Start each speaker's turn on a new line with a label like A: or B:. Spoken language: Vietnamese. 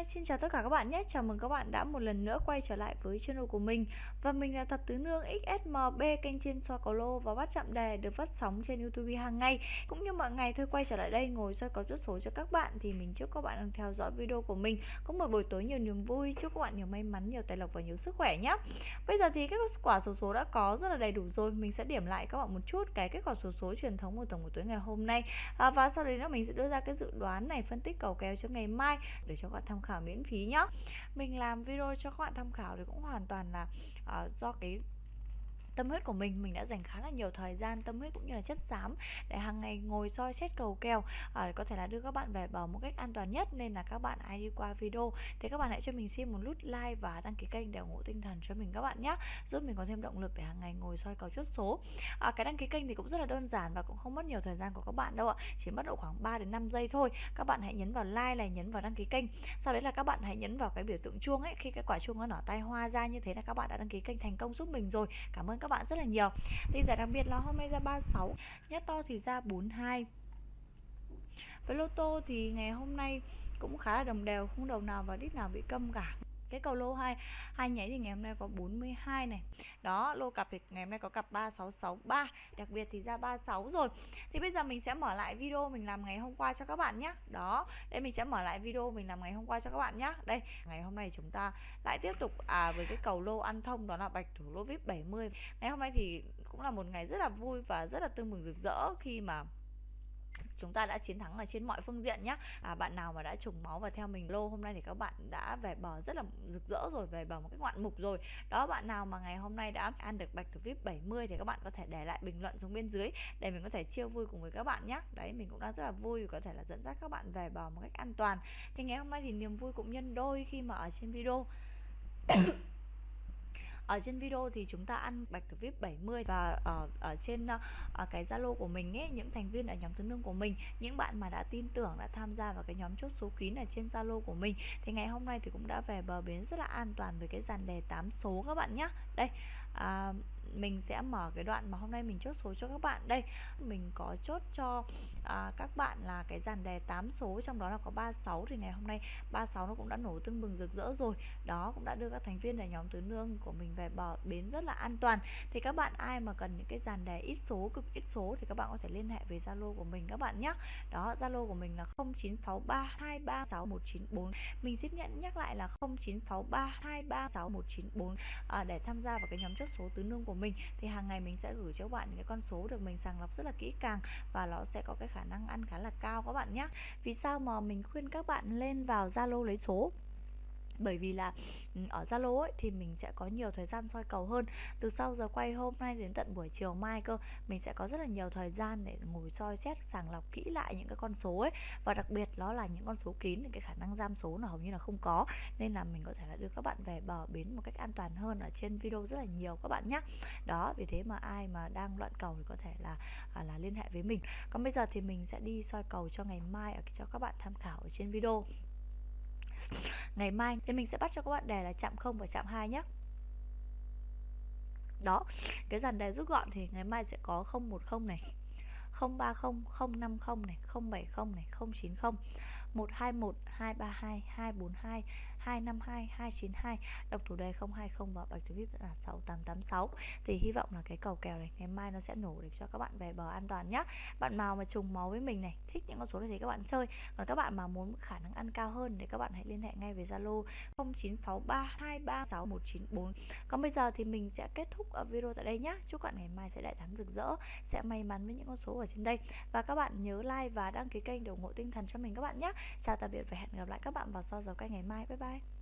A: Hi, xin chào tất cả các bạn nhé. Chào mừng các bạn đã một lần nữa quay trở lại với channel của mình. Và mình là Thập Tứ Nương XSMB kênh trên soi cầu lô và bắt chạm đề được phát sóng trên YouTube hàng ngày. Cũng như mọi ngày thôi quay trở lại đây ngồi soi cầu chốt số cho các bạn thì mình chúc các bạn đang theo dõi video của mình có một buổi tối nhiều niềm vui, chúc các bạn nhiều may mắn, nhiều tài lộc và nhiều sức khỏe nhé. Bây giờ thì kết quả số số đã có rất là đầy đủ rồi, mình sẽ điểm lại các bạn một chút cái kết quả số số truyền thống của tổng buổi tối ngày hôm nay. À, và sau đấy nữa mình sẽ đưa ra cái dự đoán này phân tích cầu kèo cho ngày mai để cho các bạn tham khảo miễn phí nhá. Mình làm video cho các bạn tham khảo thì cũng hoàn toàn là uh, do cái tâm huyết của mình mình đã dành khá là nhiều thời gian tâm huyết cũng như là chất xám để hàng ngày ngồi soi xét cầu kèo à, có thể là đưa các bạn về bờ một cách an toàn nhất. Nên là các bạn ai đi qua video. Thì các bạn hãy cho mình xin một nút like và đăng ký kênh để ủng hộ tinh thần cho mình các bạn nhé giúp mình có thêm động lực để hàng ngày ngồi soi cầu chốt số. À, cái đăng ký kênh thì cũng rất là đơn giản và cũng không mất nhiều thời gian của các bạn đâu ạ. Chỉ mất độ khoảng 3 đến 5 giây thôi. Các bạn hãy nhấn vào like này nhấn vào đăng ký kênh. Sau đấy là các bạn hãy nhấn vào cái biểu tượng chuông ấy. Khi cái quả chuông nó nở tay hoa ra như thế là các bạn đã đăng ký kênh thành công giúp mình rồi. Cảm ơn các bạn rất là nhiều. Thì giải đặc biệt là hôm nay ra 36 nhất to thì ra 42 với lô tô thì ngày hôm nay cũng khá là đồng đều, không đầu nào và đít nào bị câm cả cái cầu lô hai hai nháy thì ngày hôm nay có 42 này. Đó, lô cặp thì ngày hôm nay có cặp 3663 đặc biệt thì ra 36 rồi. Thì bây giờ mình sẽ mở lại video mình làm ngày hôm qua cho các bạn nhé đó, đây mình sẽ mở lại video mình làm ngày hôm qua cho các bạn nhé đây, ngày hôm nay chúng ta lại tiếp tục à với cái cầu lô ăn thông, đó là bạch thủ lô vip 70 ngày hôm nay thì cũng là một ngày rất là vui và rất là tưng mừng rực rỡ khi mà chúng ta đã chiến thắng ở trên mọi phương diện nhé à, bạn nào mà đã trùng máu và theo mình lô hôm nay thì các bạn đã về bờ rất là rực rỡ rồi về bờ một cái ngoạn mục rồi. Đó bạn nào mà ngày hôm nay đã ăn được bạch thủ vip 70 thì các bạn có thể để lại bình luận xuống bên dưới để mình có thể chia vui cùng với các bạn nhé đấy mình cũng đang rất là vui có thể là dẫn dắt các bạn về bờ một cách an toàn. Thì ngày hôm nay thì niềm vui cũng nhân đôi khi mà ở trên video ở trên video thì chúng ta ăn bạch thủ vip 70 và ở ở trên uh, cái zalo của mình ấy những thành viên ở nhóm tứ nương của mình những bạn mà đã tin tưởng đã tham gia vào cái nhóm chốt số kín ở trên zalo của mình thì ngày hôm nay thì cũng đã về bờ bến rất là an toàn với cái dàn đề 8 số các bạn nhé đây à, mình sẽ mở cái đoạn mà hôm nay mình chốt số cho các bạn. Đây mình có chốt cho à, các bạn là cái dàn đề 8 số trong đó là có 36 thì ngày hôm nay 36 nó cũng đã nổ tưng bừng rực rỡ rồi. Đó cũng đã đưa các thành viên để nhóm tứ nương của mình về bờ bến rất là an toàn. Thì các bạn ai mà cần những cái dàn đề ít số cực ít số thì các bạn có thể liên hệ với Zalo của mình các bạn nhé. Đó Zalo của mình là 0963236194 mình xin nhận nhắc lại là 0963236194 à, để tham gia vào cái nhóm chốt số tứ nương của mình thì hàng ngày mình sẽ gửi cho các bạn những cái con số được mình sàng lọc rất là kỹ càng và nó sẽ có cái khả năng ăn khá là cao các bạn nhé. Vì sao mà mình khuyên các bạn lên vào Zalo lấy số? Bởi vì là ừ, ở Zalo ấy thì mình sẽ có nhiều thời gian soi cầu hơn. Từ sau giờ quay hôm nay đến tận buổi chiều mai cơ mình sẽ có rất là nhiều thời gian để ngồi soi xét sàng lọc kỹ lại những cái con số ấy. Và đặc biệt đó là những con số kín thì cái khả năng giam số là hầu như là không có. Nên là mình có thể là đưa các bạn về bờ bến một cách an toàn hơn ở trên video rất là nhiều các bạn nhé đó vì thế mà ai mà đang loạn cầu thì có thể là à, là liên hệ với mình. Còn bây giờ thì mình sẽ đi soi cầu cho ngày mai ở cho các bạn tham khảo ở trên video ngày mai thì mình sẽ bắt cho các bạn đề là chạm 0 và chạm 2 nhé đó, cái dàn đề rút gọn thì ngày mai sẽ có 010 này 030 050 này 070 này 090 121 232 242 252 292 độc thủ đề 020 và bạch thủ vip là 6886 thì hy vọng là cái cầu kèo này ngày mai nó sẽ nổ để cho các bạn về bờ an toàn nhé bạn nào mà trùng máu với mình này, thích những con số này thì các bạn chơi. Còn các bạn mà muốn khả năng ăn cao hơn thì các bạn hãy liên hệ ngay với Zalo 0963236194 còn bây giờ thì mình sẽ kết thúc ở video tại đây nhé chúc bạn ngày mai sẽ đại thắng rực rỡ, sẽ may mắn với những con số ở trên đây. Và các bạn nhớ like và đăng ký kênh để ủng hộ tinh thần cho mình các bạn nhé chào tạm biệt và hẹn gặp lại các bạn vào sau giờ quay ngày mai. Bye bye.